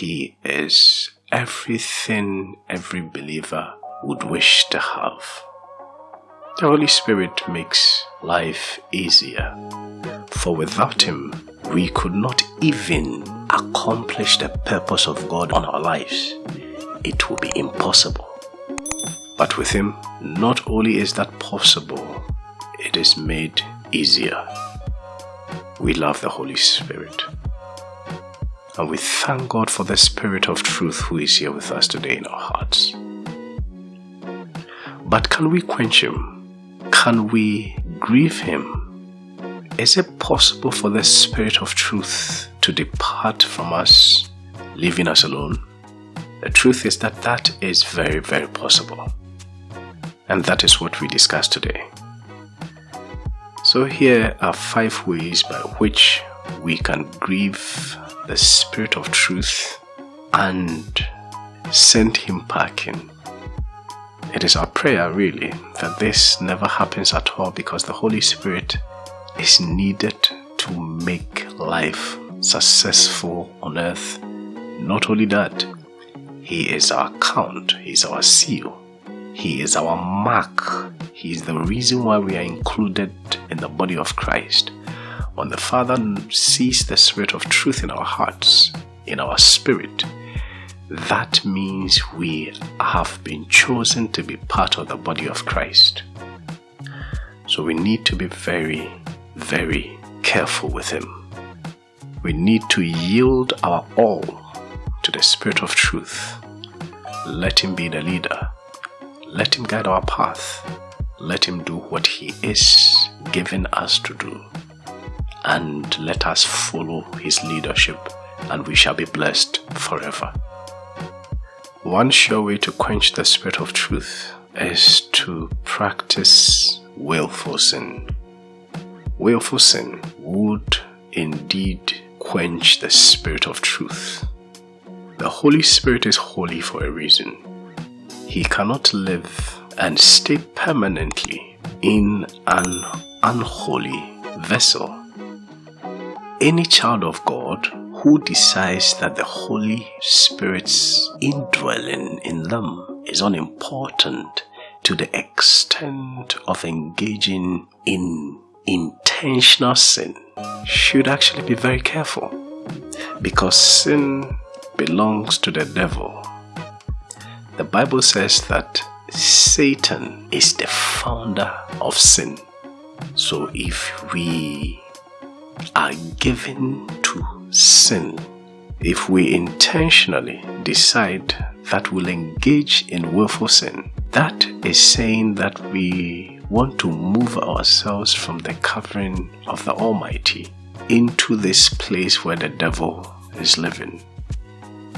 He is everything every believer would wish to have. The Holy Spirit makes life easier, for without Him, we could not even accomplish the purpose of God on our lives. It would be impossible. But with Him, not only is that possible, it is made easier. We love the Holy Spirit. And we thank God for the Spirit of truth who is here with us today in our hearts. But can we quench Him? Can we grieve Him? Is it possible for the Spirit of truth to depart from us, leaving us alone? The truth is that that is very, very possible. And that is what we discuss today. So, here are five ways by which we can grieve the Spirit of truth and send Him packing. It is our prayer, really, that this never happens at all because the Holy Spirit is needed to make life successful on earth. Not only that, He is our count, He is our seal, He is our mark, He is the reason why we are included in the body of Christ. When the Father sees the Spirit of truth in our hearts, in our spirit, that means we have been chosen to be part of the body of Christ. So we need to be very, very careful with Him. We need to yield our all to the Spirit of truth. Let Him be the leader. Let Him guide our path. Let Him do what He is giving us to do. And let us follow His leadership, and we shall be blessed forever. One sure way to quench the spirit of truth is to practice willful sin. Willful sin would indeed quench the spirit of truth. The Holy Spirit is holy for a reason. He cannot live and stay permanently in an unholy vessel. Any child of God who decides that the Holy Spirit's indwelling in them is unimportant to the extent of engaging in intentional sin should actually be very careful because sin belongs to the devil. The Bible says that Satan is the founder of sin. So if we are given to sin. If we intentionally decide that we'll engage in willful sin, that is saying that we want to move ourselves from the covering of the Almighty into this place where the devil is living.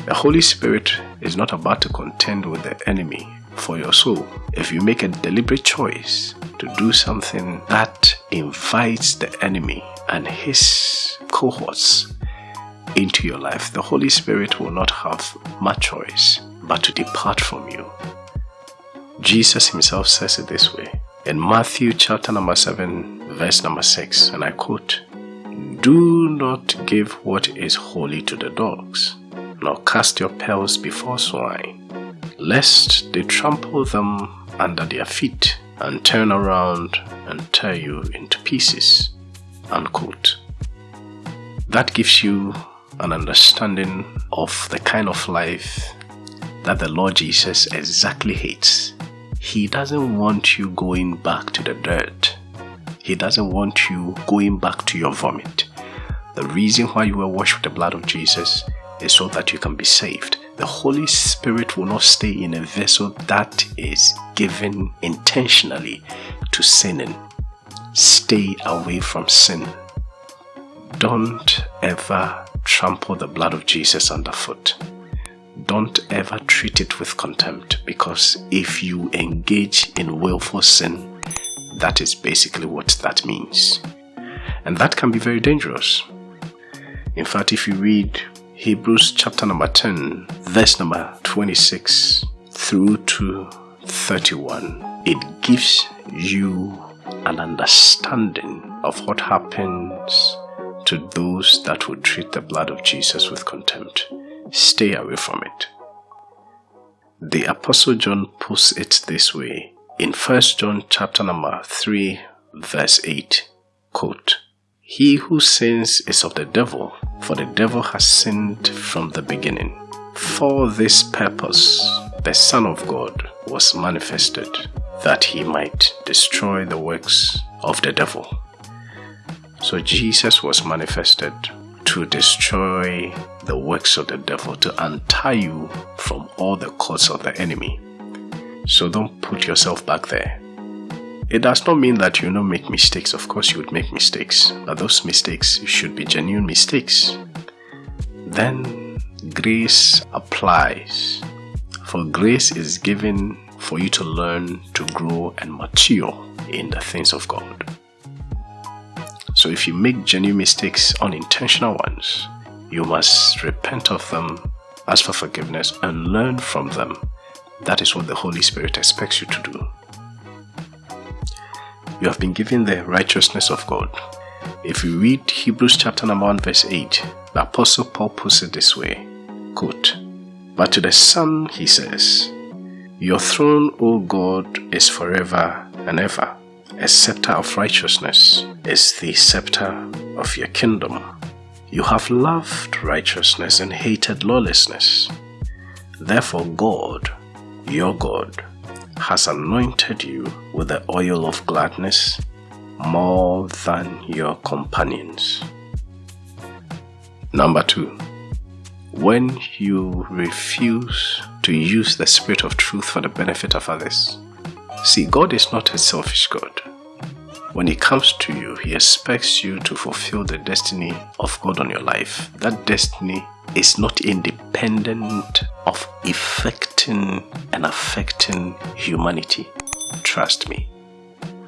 The Holy Spirit is not about to contend with the enemy for your soul. If you make a deliberate choice to do something that invites the enemy and his cohorts into your life, the Holy Spirit will not have much choice but to depart from you. Jesus himself says it this way in Matthew chapter number 7, verse number 6, and I quote, Do not give what is holy to the dogs, nor cast your pearls before swine, lest they trample them under their feet and turn around and tear you into pieces. Unquote. That gives you an understanding of the kind of life that the Lord Jesus exactly hates. He doesn't want you going back to the dirt. He doesn't want you going back to your vomit. The reason why you were washed with the blood of Jesus is so that you can be saved. The Holy Spirit will not stay in a vessel that is given intentionally to sinning. Stay away from sin. Don't ever trample the blood of Jesus underfoot. Don't ever treat it with contempt because if you engage in willful sin, that is basically what that means. And that can be very dangerous. In fact, if you read Hebrews chapter number 10, verse number 26 through to 31, it gives you an understanding of what happens to those that would treat the blood of Jesus with contempt. stay away from it. The Apostle John puts it this way in 1 John chapter number 3 verse 8 quote He who sins is of the devil for the devil has sinned from the beginning for this purpose the Son of God was manifested that he might destroy the works of the devil. So Jesus was manifested to destroy the works of the devil, to untie you from all the cords of the enemy. So don't put yourself back there. It does not mean that you don't make mistakes. Of course, you would make mistakes, but those mistakes should be genuine mistakes. Then grace applies. For grace is given for you to learn, to grow, and mature in the things of God. So if you make genuine mistakes, unintentional ones, you must repent of them, ask for forgiveness, and learn from them. That is what the Holy Spirit expects you to do. You have been given the righteousness of God. If you read Hebrews chapter number 1 verse 8, the Apostle Paul puts it this way, quote, But to the Son he says, Your throne, O God, is forever and ever a scepter of righteousness is the scepter of your kingdom. You have loved righteousness and hated lawlessness. Therefore, God, your God, has anointed you with the oil of gladness more than your companions. Number two, when you refuse to use the Spirit of truth for the benefit of others, See, God is not a selfish God. When He comes to you, He expects you to fulfill the destiny of God on your life. That destiny is not independent of affecting and affecting humanity. Trust me.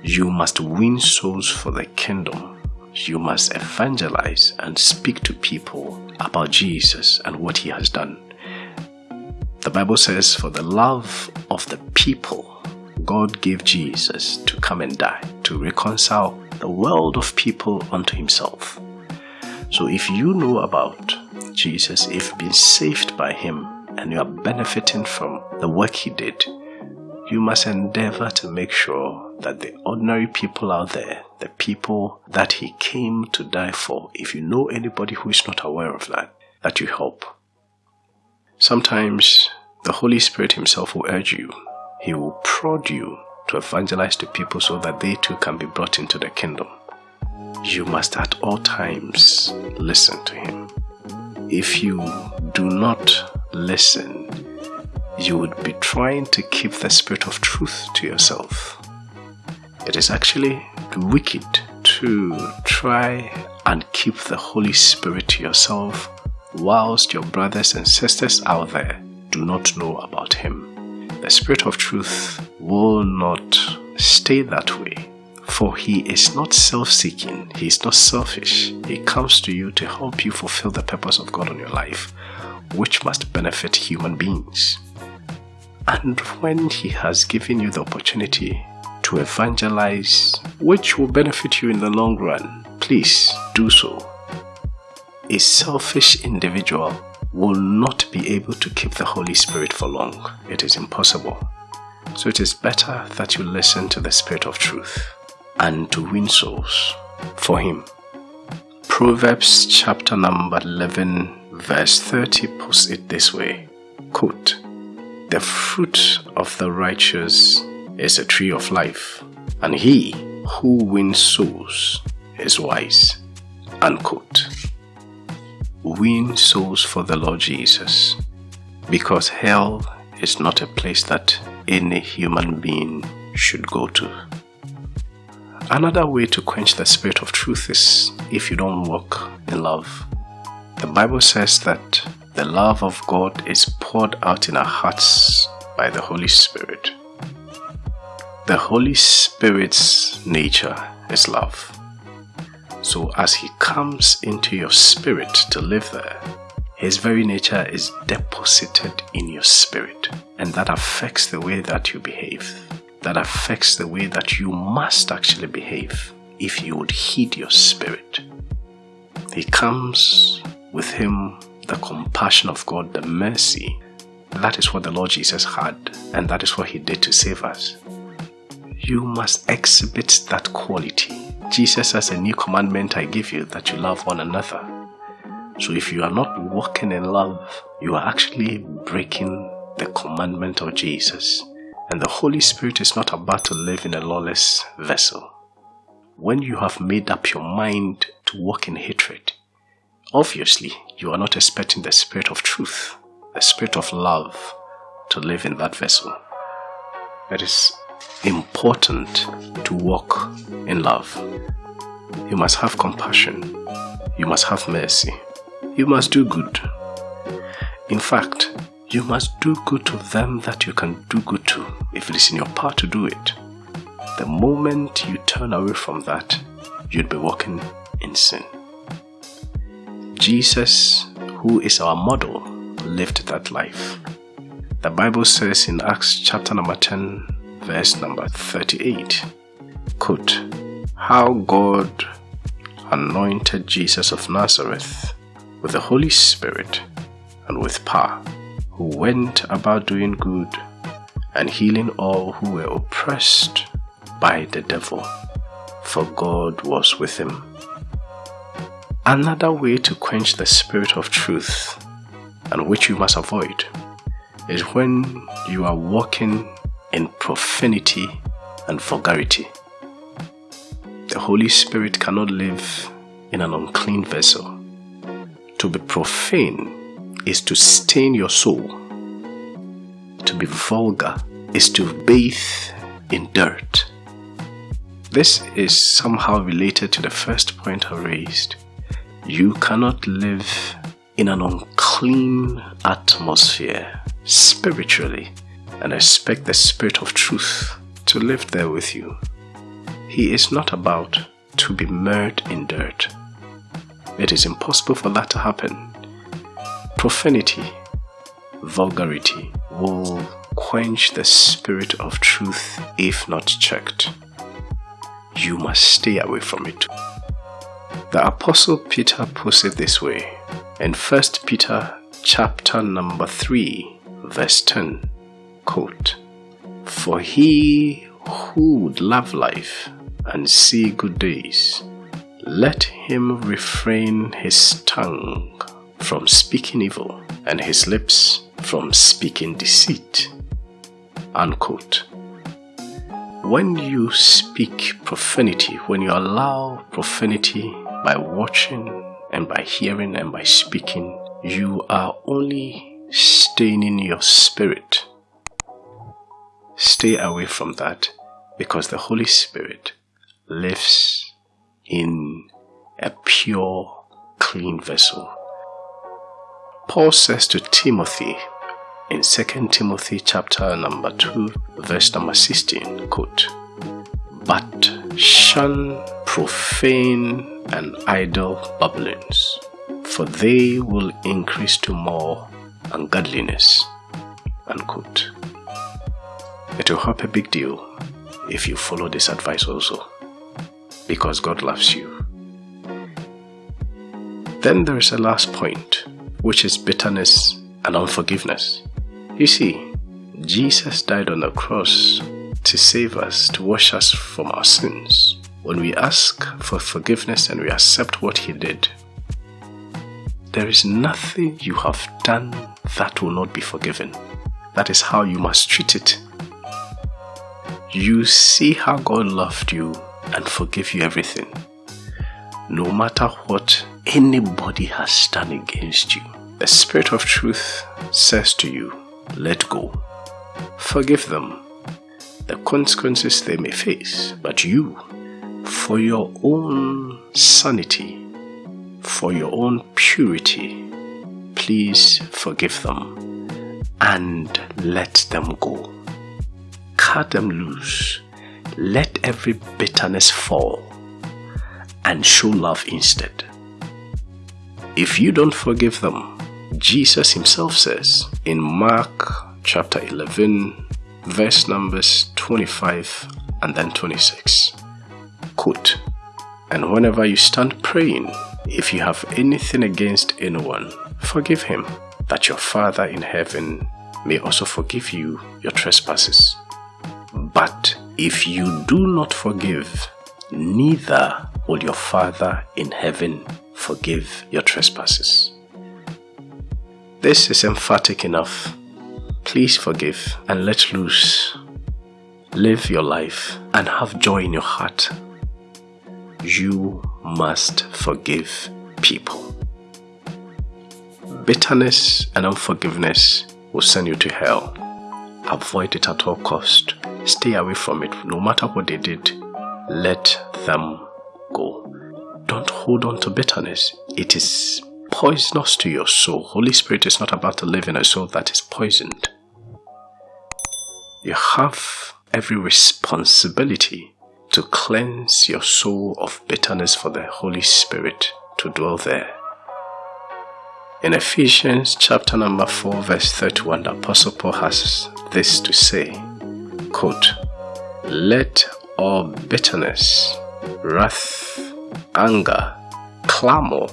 You must win souls for the kingdom. You must evangelize and speak to people about Jesus and what He has done. The Bible says, For the love of the people God gave Jesus to come and die, to reconcile the world of people unto himself. So if you know about Jesus, if you've been saved by him and you are benefiting from the work he did, you must endeavor to make sure that the ordinary people out there, the people that he came to die for, if you know anybody who is not aware of that, that you help. Sometimes the Holy Spirit himself will urge you he will prod you to evangelize to people so that they too can be brought into the kingdom. You must at all times listen to Him. If you do not listen, you would be trying to keep the spirit of truth to yourself. It is actually wicked to try and keep the Holy Spirit to yourself whilst your brothers and sisters out there do not know about Him. The Spirit of truth will not stay that way. For he is not self seeking, he is not selfish. He comes to you to help you fulfill the purpose of God on your life, which must benefit human beings. And when he has given you the opportunity to evangelize, which will benefit you in the long run, please do so. A selfish individual will not be able to keep the Holy Spirit for long. It is impossible. So it is better that you listen to the Spirit of truth and to win souls for Him. Proverbs chapter number 11, verse 30 puts it this way quote, The fruit of the righteous is a tree of life, and he who wins souls is wise. Unquote win souls for the Lord Jesus because hell is not a place that any human being should go to. Another way to quench the spirit of truth is if you don't walk in love. The Bible says that the love of God is poured out in our hearts by the Holy Spirit. The Holy Spirit's nature is love. So as he comes into your spirit to live there, his very nature is deposited in your spirit. And that affects the way that you behave. That affects the way that you must actually behave if you would heed your spirit. He comes with him the compassion of God, the mercy. That is what the Lord Jesus had, and that is what He did to save us. You must exhibit that quality. Jesus has A new commandment I give you that you love one another. So if you are not walking in love, you are actually breaking the commandment of Jesus. And the Holy Spirit is not about to live in a lawless vessel. When you have made up your mind to walk in hatred, obviously you are not expecting the Spirit of truth, the Spirit of love to live in that vessel. It is important to walk in love. You must have compassion. You must have mercy. You must do good. In fact, you must do good to them that you can do good to if it is in your power to do it. The moment you turn away from that, you'd be walking in sin. Jesus, who is our model, lived that life. The Bible says in Acts chapter number 10, verse number 38, quote, How God anointed Jesus of Nazareth with the Holy Spirit and with power who went about doing good and healing all who were oppressed by the devil, for God was with him. Another way to quench the spirit of truth, and which you must avoid, is when you are walking in profanity and vulgarity. The Holy Spirit cannot live in an unclean vessel. To be profane is to stain your soul. To be vulgar is to bathe in dirt. This is somehow related to the first point I raised. You cannot live in an unclean atmosphere spiritually and I expect the Spirit of truth to live there with you. He is not about to be mired in dirt. It is impossible for that to happen Profanity, vulgarity will quench the spirit of truth if not checked. You must stay away from it. The apostle Peter puts it this way in 1 Peter chapter number 3 verse 10 quote For he who would love life and see good days let him refrain his tongue from speaking evil and his lips from speaking deceit. Unquote. When you speak profanity, when you allow profanity by watching and by hearing and by speaking, you are only staining your spirit. Stay away from that because the Holy Spirit lives in a pure, clean vessel. Paul says to Timothy in 2 Timothy chapter number 2 verse number 16 quote but shun profane and idle babblings for they will increase to more ungodliness unquote it will help a big deal if you follow this advice also because God loves you then there is a last point which is bitterness and unforgiveness. You see, Jesus died on the cross to save us, to wash us from our sins. When we ask for forgiveness and we accept what He did, there is nothing you have done that will not be forgiven. That is how you must treat it. You see how God loved you and forgive you everything. No matter what anybody has done against you, the Spirit of truth says to you, let go. Forgive them. The consequences they may face, but you, for your own sanity, for your own purity, please forgive them and let them go. Cut them loose. Let every bitterness fall and show love instead. If you don't forgive them, Jesus himself says in Mark chapter 11, verse numbers 25 and then 26. Quote, And whenever you stand praying, if you have anything against anyone, Forgive him, that your Father in heaven may also forgive you your trespasses. But if you do not forgive, neither will your Father in heaven forgive your trespasses. This is emphatic enough. Please forgive and let loose. Live your life and have joy in your heart. You must forgive people. Bitterness and unforgiveness will send you to hell. Avoid it at all cost. Stay away from it. No matter what they did, let them go. Don't hold on to bitterness. It is poisonous to your soul. Holy Spirit is not about to live in a soul that is poisoned. You have every responsibility to cleanse your soul of bitterness for the Holy Spirit to dwell there. In Ephesians chapter number 4 verse 31, the Apostle Paul has this to say, quote, Let all bitterness, wrath, anger, clamor,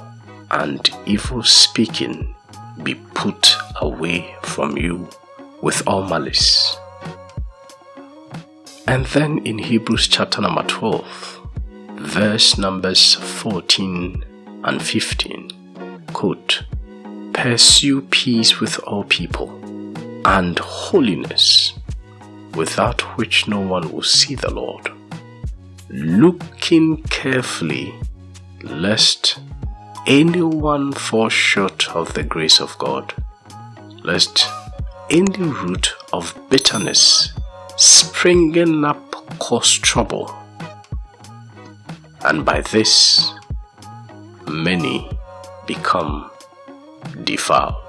and evil speaking be put away from you with all malice. And then in Hebrews chapter number 12, verse numbers 14 and 15, quote, Pursue peace with all people and holiness, without which no one will see the Lord. Looking carefully, lest anyone fall short of the grace of God, lest any root of bitterness springing up cause trouble, and by this many become defiled.